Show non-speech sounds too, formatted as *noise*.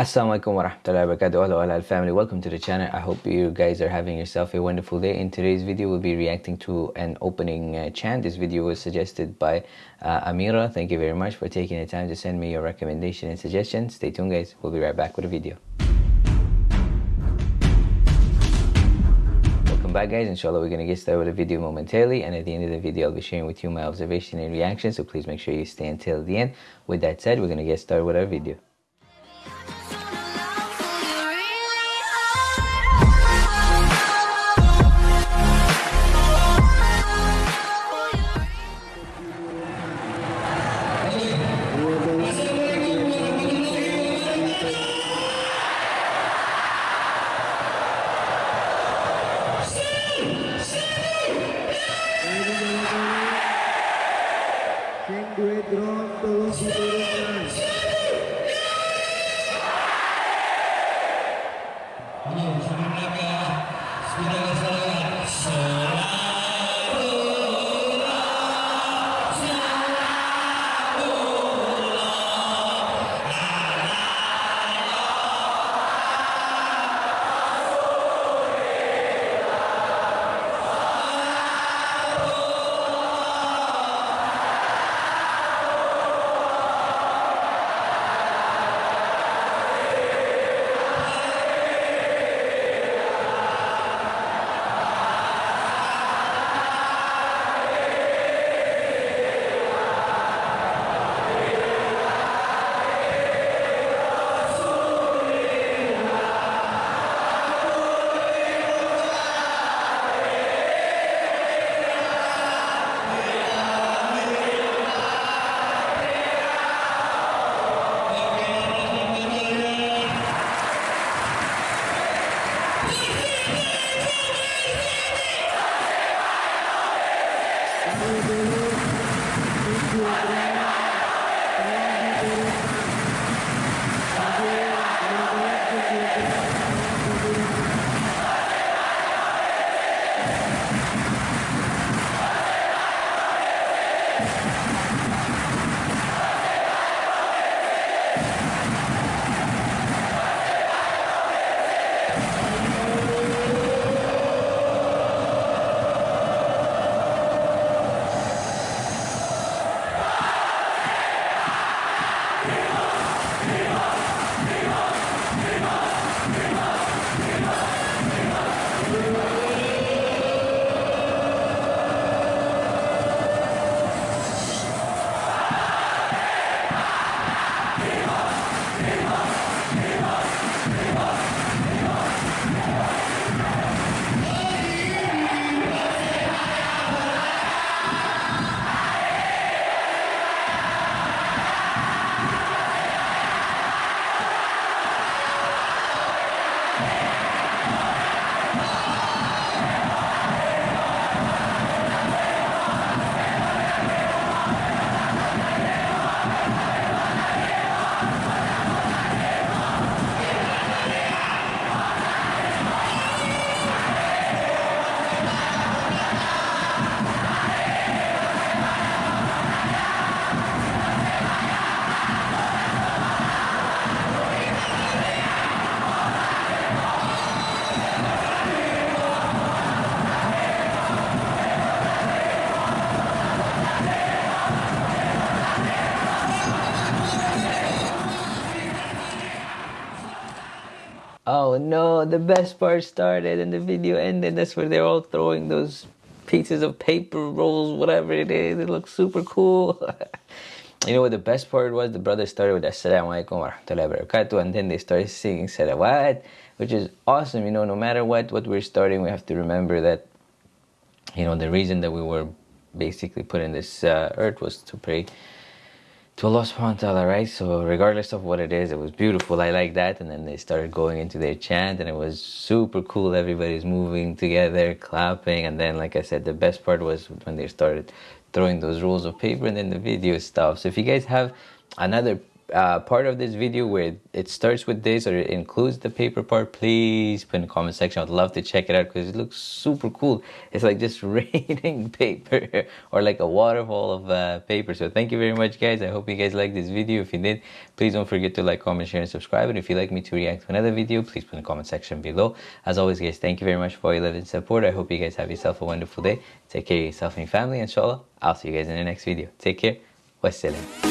Assalamualaikum warahmatullahi wabarakatuh hello halal family. Welcome to the channel. I hope you guys are having yourself a wonderful day. In today's video we'll be reacting to an opening uh, chant. This video was suggested by uh, Amira. Thank you very much for taking the time to send me your recommendation and suggestions stay tuned guys. We'll be right back with a video. Welcome back guys. Inshallah we're gonna get started with the video momentarily. And at the end of the video I'll be sharing with you my observation and reaction. So please make sure you stay until the end. With that said we're gonna get started with our video グランドワシド video Oh no, the best part started and the video ended. That's where they're all throwing those pieces of paper rolls, whatever it is. It looks super cool. *laughs* you know what the best part was? The brothers started with Assalamu alaikum wa rahmatullahi barakatuh and then they started singing salawat, which is awesome. You know, no matter what, what we're starting, we have to remember that, you know, the reason that we were basically put in this uh, earth was to pray to Allah subhanahu wa ta'ala, right? So regardless of what it is, it was beautiful. I like that. And then they started going into their chant and it was super cool. Everybody's moving together, clapping. And then, like I said, the best part was when they started throwing those rolls of paper and then the video stopped. So if you guys have another uh, part of this video where it starts with this or it includes the paper part, please put in the comment section. I'd love to check it out because it looks super cool. It's like just *laughs* raining paper or like a waterfall of uh, paper. So thank you very much, guys. I hope you guys liked this video. If you did, please don't forget to like, comment, share, and subscribe. And if you'd like me to react to another video, please put in the comment section below. As always, guys, thank you very much for all your love and support. I hope you guys have yourself a wonderful day. Take care of yourself and your family. Inshallah, I'll see you guys in the next video. Take care. Wassalam.